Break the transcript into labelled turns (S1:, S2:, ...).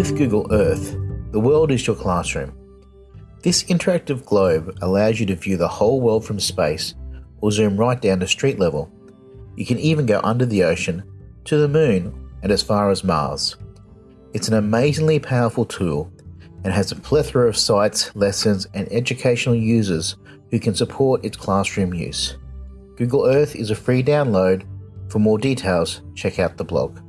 S1: With Google Earth, the world is your classroom. This interactive globe allows you to view the whole world from space or zoom right down to street level. You can even go under the ocean, to the moon, and as far as Mars. It's an amazingly powerful tool and has a plethora of sites, lessons, and educational users who can support its classroom use. Google Earth is a free download. For more details, check out the blog.